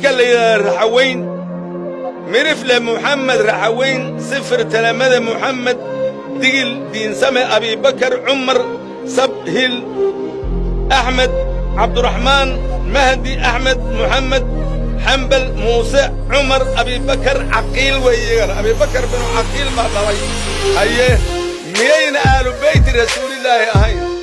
ninka la raxaweyn. Mirifle muxamed raxaweyn. Sifir talamada muxamed digil diinsame abibakar cumar sabhil axmed cabduraxmaan mahdi axmed muxamed xambal muuse cumar abibakar caqiil weeyagana abibakar binu caqiil baa dhalay. Haye miyayna aalu beyti rasuulillaahi ahayn?